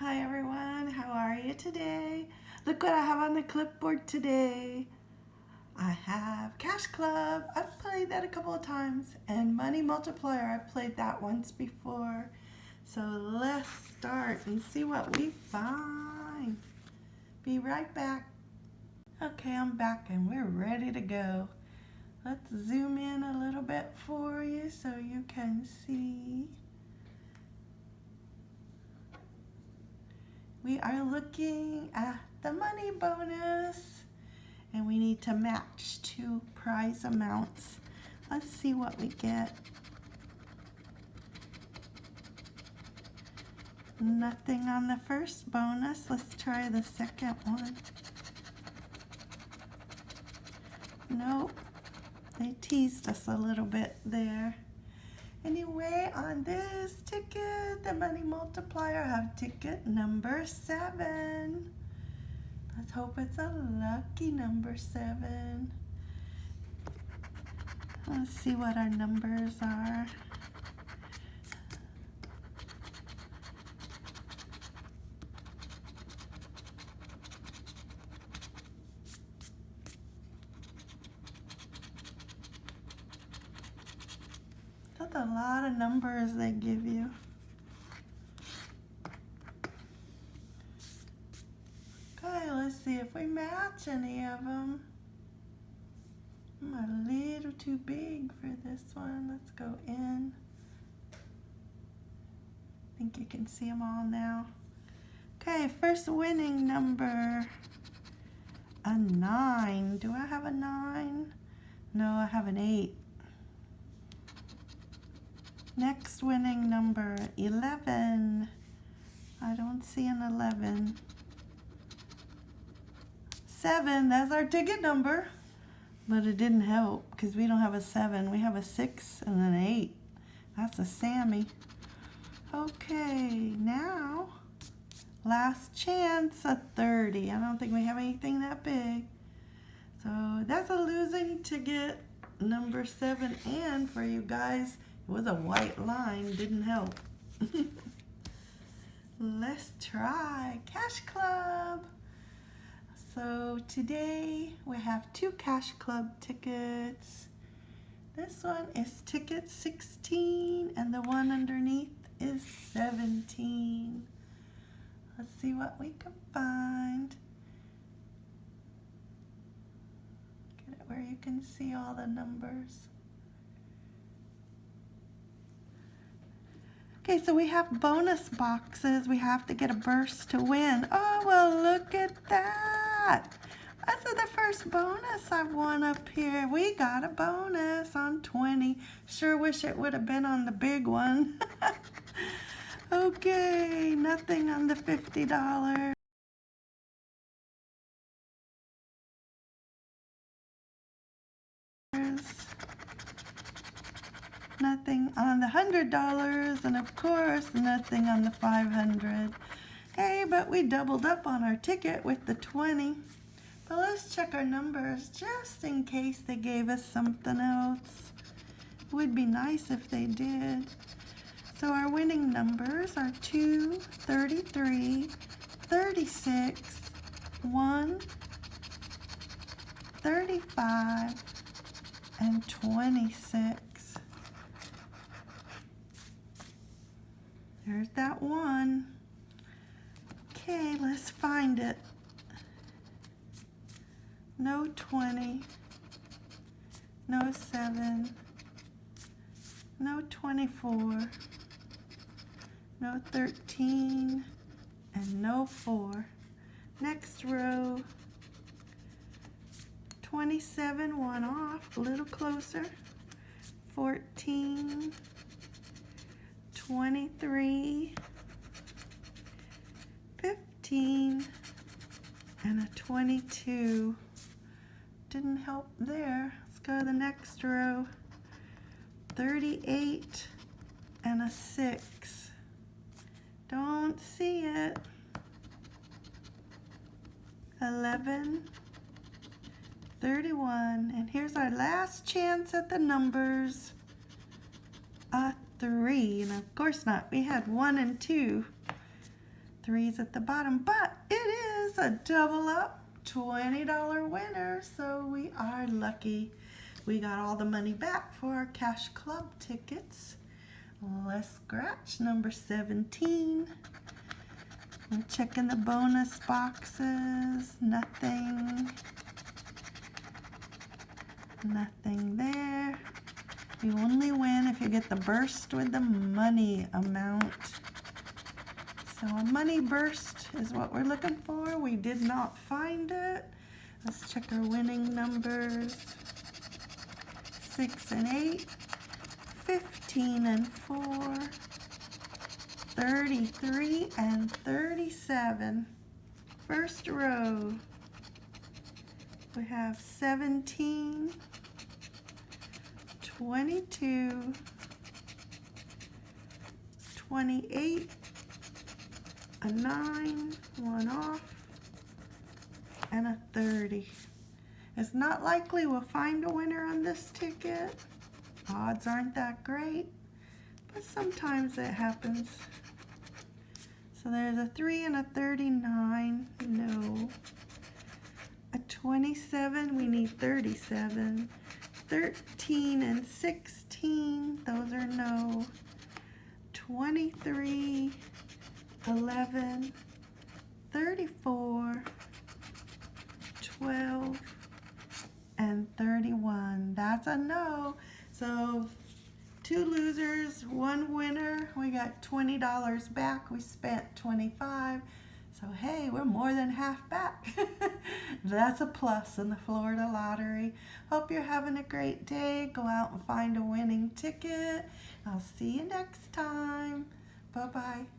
Hi everyone, how are you today? Look what I have on the clipboard today. I have Cash Club, I've played that a couple of times, and Money Multiplier, I've played that once before. So let's start and see what we find. Be right back. Okay, I'm back and we're ready to go. Let's zoom in a little bit for you so you can see. We are looking at the money bonus and we need to match two prize amounts. Let's see what we get. Nothing on the first bonus. Let's try the second one. Nope. They teased us a little bit there. Anyway, on this ticket, the money multiplier, have ticket number seven. Let's hope it's a lucky number seven. Let's see what our numbers are. That's a lot of numbers they give you. Okay, let's see if we match any of them. I'm a little too big for this one. Let's go in. I think you can see them all now. Okay, first winning number, a nine. Do I have a nine? No, I have an eight. Next winning number, 11. I don't see an 11. Seven, that's our ticket number. But it didn't help because we don't have a seven. We have a six and an eight. That's a Sammy. Okay, now, last chance, a 30. I don't think we have anything that big. So that's a losing ticket number seven. And for you guys, it was a white line, didn't help. Let's try Cash Club. So today we have two Cash Club tickets. This one is ticket 16 and the one underneath is 17. Let's see what we can find. Get it where you can see all the numbers. Okay, so we have bonus boxes. We have to get a burst to win. Oh, well, look at that. That's the first bonus I've won up here. We got a bonus on 20. Sure wish it would have been on the big one. okay, nothing on the $50. Nothing on the $100, and of course, nothing on the 500 Hey, but we doubled up on our ticket with the 20 But let's check our numbers just in case they gave us something else. It would be nice if they did. So our winning numbers are 2, 33, 36, 1, 35, and 26. There's that one. Okay, let's find it. No 20, no 7, no 24, no 13, and no 4. Next row, 27, one off, a little closer, 14, 23, 15, and a 22. Didn't help there. Let's go to the next row. 38 and a 6. Don't see it. 11, 31, and here's our last chance at the numbers. Three, and of course not. We had one and two. threes at the bottom, but it is a double up $20 winner, so we are lucky. We got all the money back for our Cash Club tickets. Let's scratch number 17. I'm checking the bonus boxes. Nothing. Nothing there. You only win get the burst with the money amount. So a money burst is what we're looking for. We did not find it. Let's check our winning numbers. Six and eight, 15 and four, 33 and 37. First row, we have 17, 22, 28, a 9, one off, and a 30. It's not likely we'll find a winner on this ticket. Odds aren't that great, but sometimes it happens. So there's a 3 and a 39, no. A 27, we need 37. 13 and 16, those are no. 23, 11, 34, 12, and 31. That's a no. So two losers, one winner. We got $20 back. We spent 25. So hey, we're more than half back. That's a plus in the Florida lottery. Hope you're having a great day. Go out and find a winning ticket. I'll see you next time. Bye-bye.